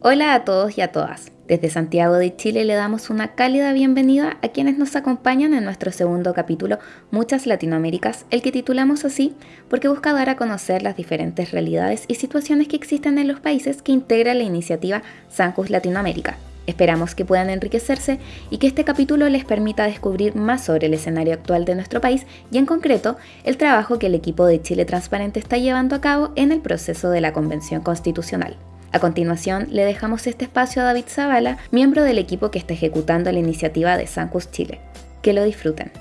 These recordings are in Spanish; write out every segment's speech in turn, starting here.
Hola a todos y a todas. Desde Santiago de Chile le damos una cálida bienvenida a quienes nos acompañan en nuestro segundo capítulo Muchas Latinoaméricas, el que titulamos así porque busca dar a conocer las diferentes realidades y situaciones que existen en los países que integra la iniciativa Sancus Latinoamérica. Esperamos que puedan enriquecerse y que este capítulo les permita descubrir más sobre el escenario actual de nuestro país y en concreto el trabajo que el equipo de Chile Transparente está llevando a cabo en el proceso de la Convención Constitucional. A continuación, le dejamos este espacio a David Zavala, miembro del equipo que está ejecutando la iniciativa de Sancus Chile. Que lo disfruten.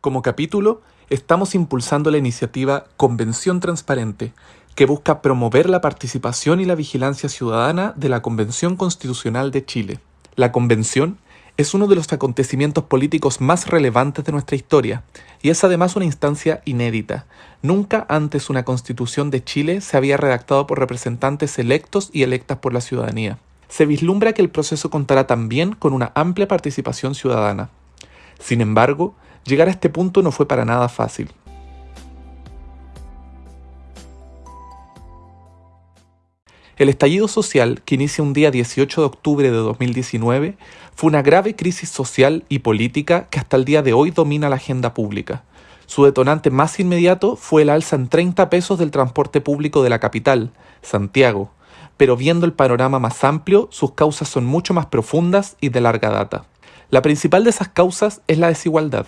Como capítulo, estamos impulsando la iniciativa Convención Transparente, que busca promover la participación y la vigilancia ciudadana de la Convención Constitucional de Chile. La Convención es uno de los acontecimientos políticos más relevantes de nuestra historia y es además una instancia inédita. Nunca antes una constitución de Chile se había redactado por representantes electos y electas por la ciudadanía. Se vislumbra que el proceso contará también con una amplia participación ciudadana. Sin embargo, llegar a este punto no fue para nada fácil. El estallido social, que inicia un día 18 de octubre de 2019, fue una grave crisis social y política que hasta el día de hoy domina la agenda pública. Su detonante más inmediato fue el alza en 30 pesos del transporte público de la capital, Santiago, pero viendo el panorama más amplio, sus causas son mucho más profundas y de larga data. La principal de esas causas es la desigualdad.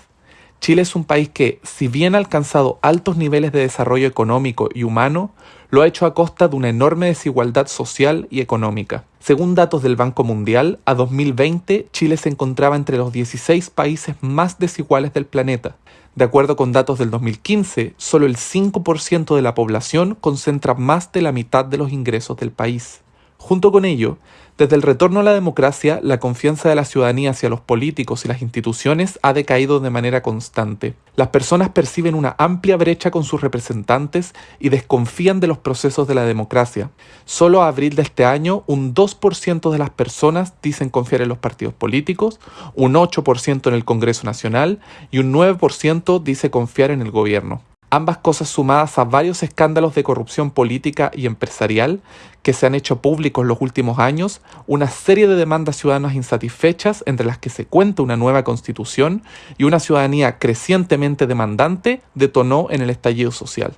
Chile es un país que, si bien ha alcanzado altos niveles de desarrollo económico y humano, lo ha hecho a costa de una enorme desigualdad social y económica. Según datos del Banco Mundial, a 2020 Chile se encontraba entre los 16 países más desiguales del planeta. De acuerdo con datos del 2015, solo el 5% de la población concentra más de la mitad de los ingresos del país. Junto con ello, desde el retorno a la democracia, la confianza de la ciudadanía hacia los políticos y las instituciones ha decaído de manera constante. Las personas perciben una amplia brecha con sus representantes y desconfían de los procesos de la democracia. Solo a abril de este año, un 2% de las personas dicen confiar en los partidos políticos, un 8% en el Congreso Nacional y un 9% dice confiar en el gobierno. Ambas cosas sumadas a varios escándalos de corrupción política y empresarial que se han hecho públicos los últimos años, una serie de demandas ciudadanas insatisfechas entre las que se cuenta una nueva constitución y una ciudadanía crecientemente demandante detonó en el estallido social.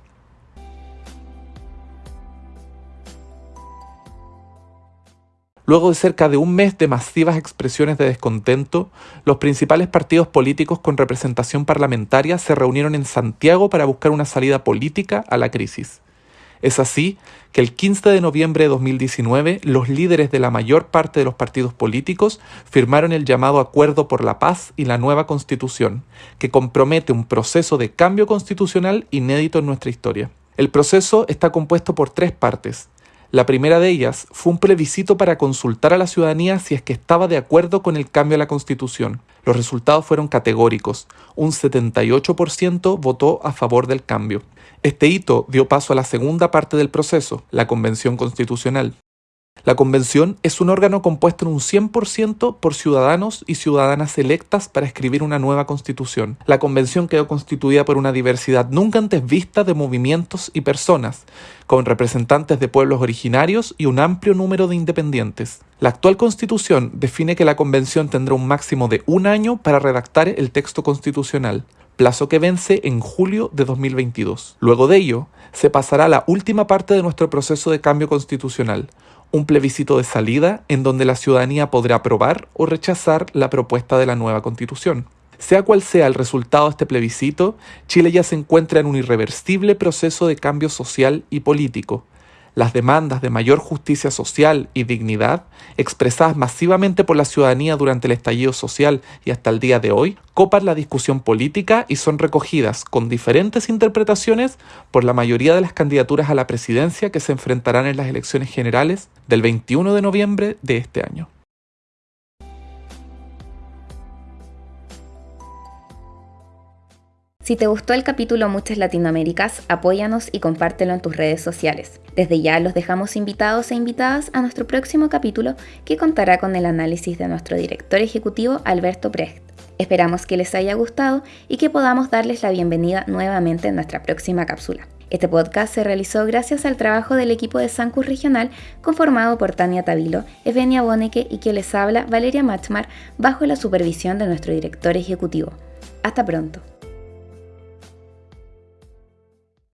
Luego de cerca de un mes de masivas expresiones de descontento, los principales partidos políticos con representación parlamentaria se reunieron en Santiago para buscar una salida política a la crisis. Es así que el 15 de noviembre de 2019 los líderes de la mayor parte de los partidos políticos firmaron el llamado Acuerdo por la Paz y la nueva Constitución, que compromete un proceso de cambio constitucional inédito en nuestra historia. El proceso está compuesto por tres partes. La primera de ellas fue un plebiscito para consultar a la ciudadanía si es que estaba de acuerdo con el cambio a la Constitución. Los resultados fueron categóricos. Un 78% votó a favor del cambio. Este hito dio paso a la segunda parte del proceso, la Convención Constitucional. La convención es un órgano compuesto en un 100% por ciudadanos y ciudadanas electas para escribir una nueva constitución. La convención quedó constituida por una diversidad nunca antes vista de movimientos y personas, con representantes de pueblos originarios y un amplio número de independientes. La actual constitución define que la convención tendrá un máximo de un año para redactar el texto constitucional plazo que vence en julio de 2022. Luego de ello, se pasará a la última parte de nuestro proceso de cambio constitucional, un plebiscito de salida en donde la ciudadanía podrá aprobar o rechazar la propuesta de la nueva constitución. Sea cual sea el resultado de este plebiscito, Chile ya se encuentra en un irreversible proceso de cambio social y político, las demandas de mayor justicia social y dignidad, expresadas masivamente por la ciudadanía durante el estallido social y hasta el día de hoy, copan la discusión política y son recogidas con diferentes interpretaciones por la mayoría de las candidaturas a la presidencia que se enfrentarán en las elecciones generales del 21 de noviembre de este año. Si te gustó el capítulo Muchas Latinoaméricas, apóyanos y compártelo en tus redes sociales. Desde ya los dejamos invitados e invitadas a nuestro próximo capítulo que contará con el análisis de nuestro director ejecutivo Alberto Precht. Esperamos que les haya gustado y que podamos darles la bienvenida nuevamente en nuestra próxima cápsula. Este podcast se realizó gracias al trabajo del equipo de Sancus Regional conformado por Tania Tavilo, Evenia Boneke y que les habla Valeria Machmar bajo la supervisión de nuestro director ejecutivo. Hasta pronto.